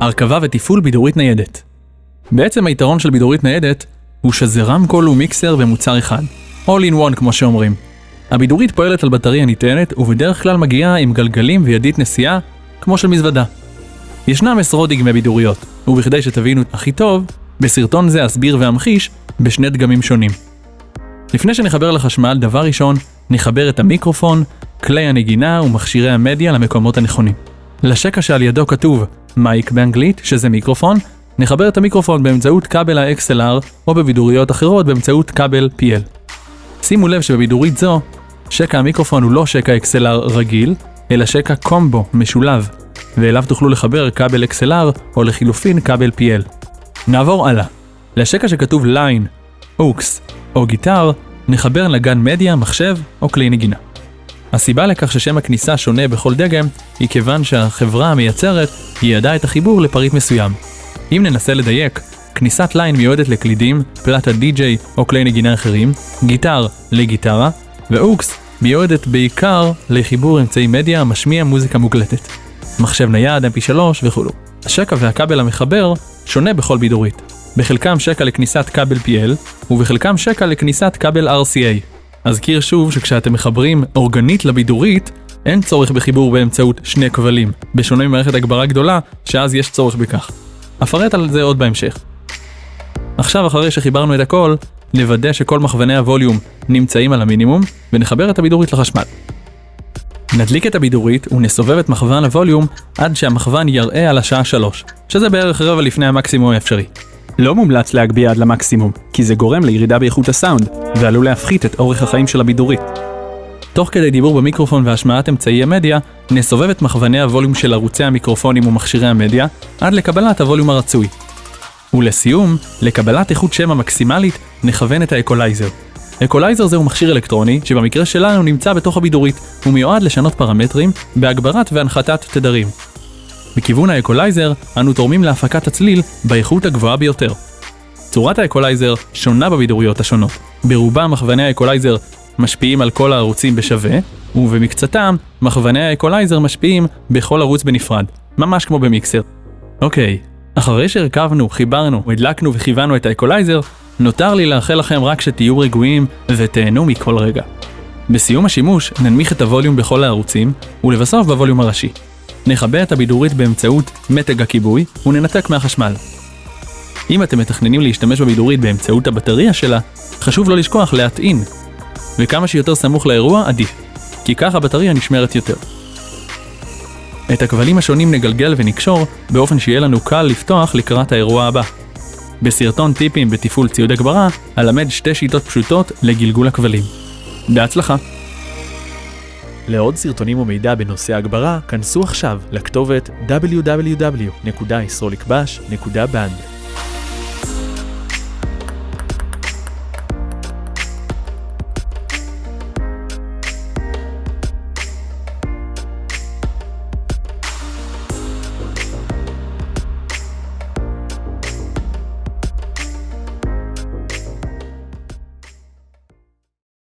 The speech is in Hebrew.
הרכבה ותפעול בידורית ניידת. בעצם היתרון של בידורית ניידת הוא שזה רמקול ומיקסר ומוצר אחד. All in one כמו שאומרים. הבידורית פועלת על בטריה ניתנת ובדרך כלל מגיעה עם גלגלים וידית נסיעה כמו של מזוודה. ישנם עשרות דגמי בידוריות, ובכדי שתבינו הכי טוב, בסרטון זה אסביר ואמחיש בשני דגמים שונים. לפני שנחבר לחשמל, דבר ראשון, נחבר את המיקרופון, כלי הנגינה ומכשירי המדיה למקומות הנכונים. לשקע שעל ידו כתוב Mic באנגלית, שזה מיקרופון, נחבר את המיקרופון באמצעות כבל ה-XLR או בבידוריות אחרות באמצעות כבל PL. שימו לב שבבידורית זו, שקע המיקרופון הוא לא שקע XLR רגיל, אלא שקע קומבו משולב, ואליו תוכלו לחבר כבל XLR או לחילופין כבל PL. נעבור הלאה. לשקע שכתוב Line, AUX או Guitar, נחבר נגן מדיה, מחשב או כלי נגינה. הסיבה לכך ששם הכניסה שונה בכל דגם, היא כיוון שהחברה המייצרת ייעדה את החיבור לפריט מסוים. אם ננסה לדייק, כניסת Line מיועדת לקלידים, פלטת די-ג'יי או כלי נגינה אחרים, Guitar לגיטרה, ו AUX מיועדת בעיקר לחיבור אמצעי מדיה המשמיע מוזיקה מוקלטת. מחשב נייד, mp3 וכולי. השקע והכבל המחבר שונה בכל בידורית. בחלקם שקע לכניסת כבל PL, ובחלקם שקע לכניסת כבל RCA. אזכיר שוב שכשאתם מחברים אורגנית לבידורית, אין צורך בחיבור באמצעות שני כבלים, בשונה ממערכת הגברה גדולה, שאז יש צורך בכך. אפרט על זה עוד בהמשך. עכשיו אחרי שחיברנו את הכל, נוודא שכל מכווני הווליום נמצאים על המינימום, ונחבר את הבידורית לחשמל. נדליק את הבידורית ונסובב את מכוון הווליום עד שהמכוון יראה על השעה 3, שזה בערך רבע לפני המקסימום האפשרי. לא מומלץ להגביה עד למקסימום, כי זה גורם לירידה באיכות הסאונד, ועלול להפחית את אורך החיים של הבידורית. תוך כדי דיבור במיקרופון והשמעת אמצעי המדיה, נסובב את מכווני הווליום של ערוצי המיקרופונים ומכשירי המדיה, עד לקבלת הווליום הרצוי. ולסיום, לקבלת איכות שמע המקסימלית, נכוון את האקולייזר. אקולייזר זהו מכשיר אלקטרוני, שבמקרה שלנו נמצא בתוך הבידורית, הוא מיועד לשנות פרמטרים בהגברת והנחתת תדרים. בכיוון האקולייזר, אנו תורמים להפקת הצליל באיכות הגבוהה ביותר. צורת האקולייזר שונה בבידוריות השונות. ברובם מכווני האקולייזר משפיעים על כל הערוצים בשווה, ובמקצתם, מכווני האקולייזר משפיעים בכל ערוץ בנפרד, ממש כמו במיקסר. אוקיי, אחרי שהרכבנו, חיברנו, הדלקנו וכיוונו את האקולייזר, נותר לי לאחל לכם רק שתהיו רגועים ותהנו מכל רגע. בסיום השימוש ננמיך את הווליום בכל הערוצים, ולבסוף בווליום הראשי. נכבה את הבידורית באמצעות מתג הכיבוי, וננתק מהחשמל. אם אתם מתכננים להשתמש בבידורית באמצעות הבטריה שלה, חשוב לא לשכוח להטעין, וכמה שיותר סמוך לאירוע עדיף, כי כך הבטריה נשמרת יותר. את הכבלים השונים נגלגל ונקשור, באופן שיהיה לנו קל לפתוח לקראת האירוע הבא. בסרטון טיפים בתפעול ציוד הגברה, אלמד שתי שיטות פשוטות לגלגול הכבלים. בהצלחה! לעוד סרטונים ומידע בנושא הגברה, כנסו עכשיו לכתובת www.yisrolikbash.band